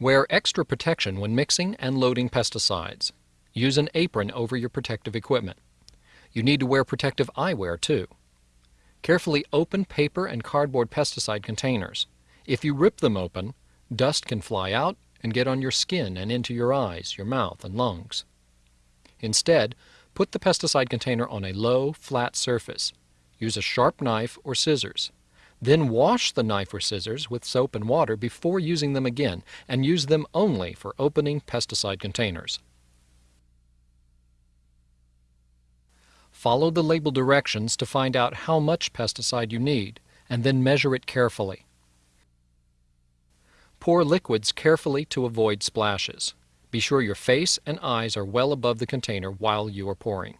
Wear extra protection when mixing and loading pesticides. Use an apron over your protective equipment. You need to wear protective eyewear too. Carefully open paper and cardboard pesticide containers. If you rip them open, dust can fly out and get on your skin and into your eyes, your mouth, and lungs. Instead, put the pesticide container on a low, flat surface. Use a sharp knife or scissors. Then wash the knife or scissors with soap and water before using them again and use them only for opening pesticide containers. Follow the label directions to find out how much pesticide you need and then measure it carefully. Pour liquids carefully to avoid splashes. Be sure your face and eyes are well above the container while you are pouring.